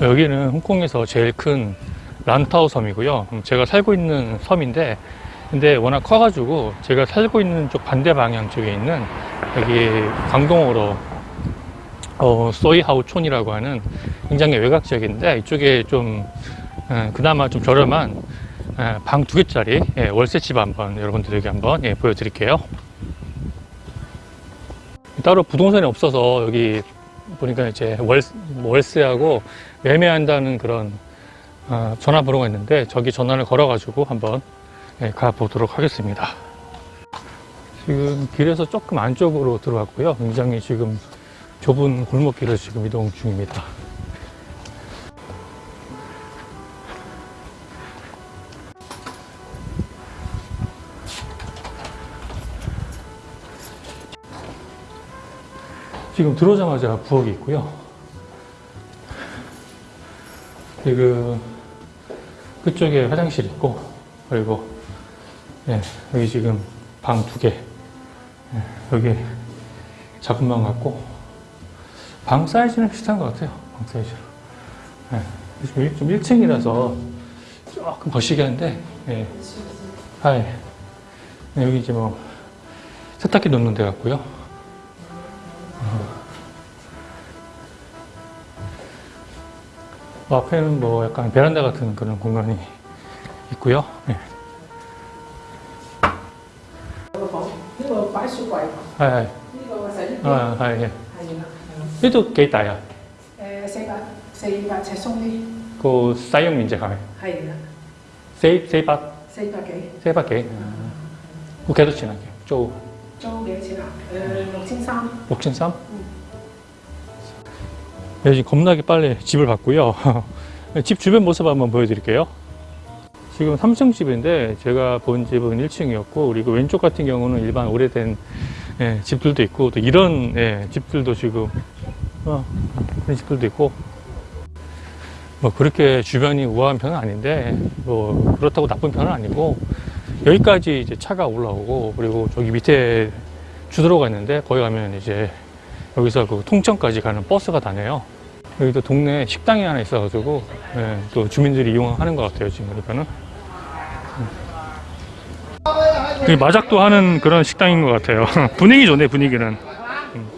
여기는 홍콩에서 제일 큰 란타오 섬이고요. 음, 제가 살고 있는 섬인데, 근데 워낙 커가지고 제가 살고 있는 쪽 반대 방향 쪽에 있는 여기 광동어로 어, 소이하우촌이라고 하는 굉장히 외곽 지역인데 이쪽에 좀 에, 그나마 좀 저렴한 방 두 개짜리 예, 월세집 한번 여러분들에게 한번 예, 보여드릴게요. 따로 부동산이 없어서 여기 보니까 이제 월, 월세하고 매매한다는 그런 어, 전화번호가 있는데 저기 전화를 걸어가지고 한번 예, 가보도록 하겠습니다. 지금 길에서 조금 안쪽으로 들어왔고요. 굉장히 지금 좁은 골목길을 지금 이동 중입니다. 지금 들어오자마자 부엌이 있고요. 그리고 그쪽에 화장실 있고 그리고 예, 여기 지금 방 두 개. 예, 여기 작은 방 같고 방 사이즈는 비슷한 것 같아요. 방 사이즈로. 예, 지금 좀 1층이라서 조금 거시기 한데 예. 아, 예. 여기 이제 뭐 세탁기 놓는 데 같고요. 어, 앞에는 뭐 약간 베란다 같은 그런 공간이 있고요. 네. 아, 아, 아, 아 예. 이도 게이다야. 세바, 세바 제송리. 그 사용 민재 가면. 하이나. 세 세바. 세바 게. 세바 게. 그 계속 지나게. 쪼. 租幾多錢啊？誒六千三， 6,300? 네, 지금 겁나게 빨리 집을 봤고요. 집 주변 모습 한번 보여드릴게요. 지금 3층 집인데 제가 본 집은 1층이었고 그리고 왼쪽 같은 경우는 일반 오래된 예, 집들도 있고 또 이런 예, 집들도 지금 어, 그런 집들도 있고 뭐 그렇게 주변이 우아한 편은 아닌데 뭐 그렇다고 나쁜 편은 아니고 여기까지 이제 차가 올라오고 그리고 저기 밑에 주도로가 있는데 거기 가면 이제 여기서 그 통천까지 가는 버스가 다녀요. 여기도 동네 식당이 하나 있어가지고 네, 또 주민들이 이용하는 것 같아요 지금 보니까는. 음. 되게 마작도 하는 그런 식당인 것 같아요. 분위기 좋네 분위기는. 음.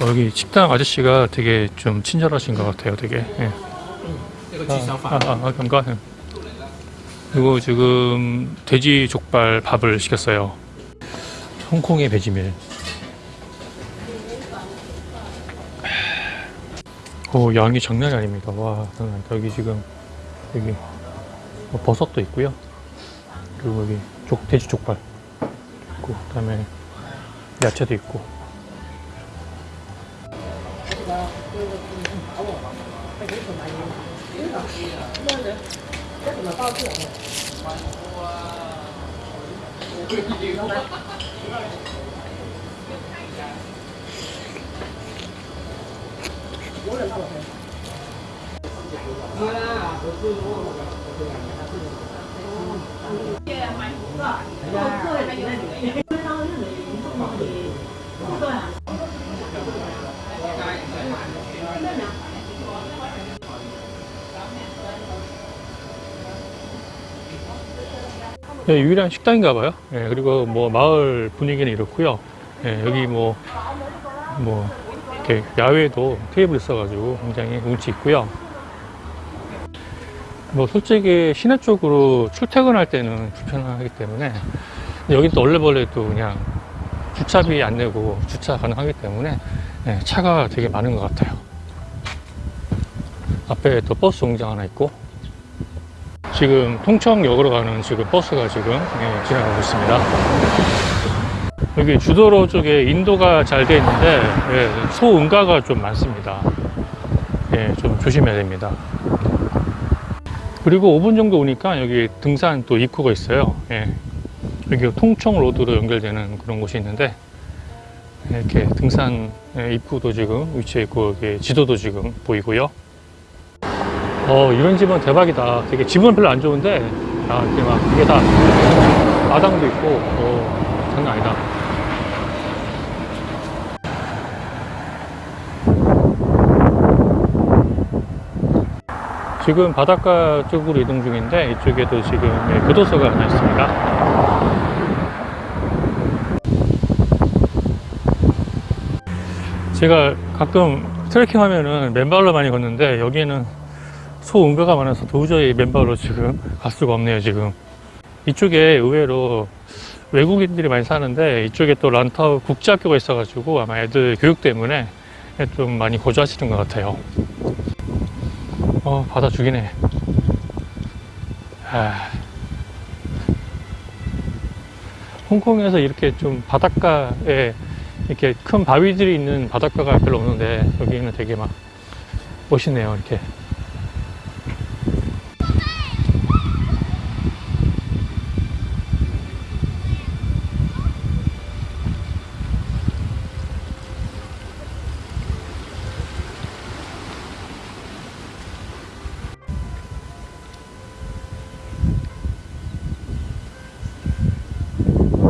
어, 여기 식당 아저씨가 되게 좀 친절하신 것 같아요 되게. 예. 아, 아, 아, 감사합니다 그리고 지금 돼지 족발 밥을 시켰어요. 홍콩의 배지밀. 오, 양이 장난이 아닙니다. 와. 여기 지금, 여기, 뭐 버섯도 있고요. 그리고 여기 족, 돼지 족발 있고, 그 다음에 야채도 있고. rất là to trưởng Hãy subscribe cho kênh Ghiền Mì Gõ Để không bỏ lỡ những video hấp dẫn 예, 유일한 식당인가 봐요. 예, 그리고 뭐 마을 분위기는 이렇고요. 예, 여기 뭐, 뭐, 이렇게 야외에도 테이블 있어 가지고 굉장히 운치 있고요. 뭐 솔직히 시내 쪽으로 출퇴근할 때는 불편하기 때문에 여긴 또 얼레벌레도 그냥 주차비 안 내고 주차 가능하기 때문에 예, 차가 되게 많은 것 같아요. 앞에 또 버스 정장 하나 있고 지금 통청역으로 가는 지금 버스가 지금 예, 지나가고 있습니다. 여기 주도로 쪽에 인도가 잘돼 있는데 예, 소응가가 좀 많습니다. 예, 좀 조심해야 됩니다. 그리고 5분 정도 오니까 여기 등산 또 입구가 있어요. 예, 여기 통청 로드로 연결되는 그런 곳이 있는데 이렇게 등산 예, 입구도 지금 위치해 있고 지도도 지금 보이고요. 어 이런 집은 대박이다. 되게 집은 별로 안 좋은데 아 이게 막 이게 다 마당도 있고 어 장난 아니다. 지금 바닷가 쪽으로 이동 중인데 이쪽에도 지금 예, 교도소가 하나 있습니다. 제가 가끔 트레킹 하면은 맨발로 많이 걷는데 여기는 소응가가 많아서 도저히 맨발로 지금 갈 수가 없네요 지금. 이쪽에 의외로 외국인들이 많이 사는데 이쪽에 또 란타우 국제학교가 있어가지고 아마 애들 교육 때문에 좀 많이 거주하시는 것 같아요. 어 바다 죽이네. 아. 홍콩에서 이렇게 좀 바닷가에 이렇게 큰 바위들이 있는 바닷가가 별로 없는데 여기는 되게 막 멋있네요 이렇게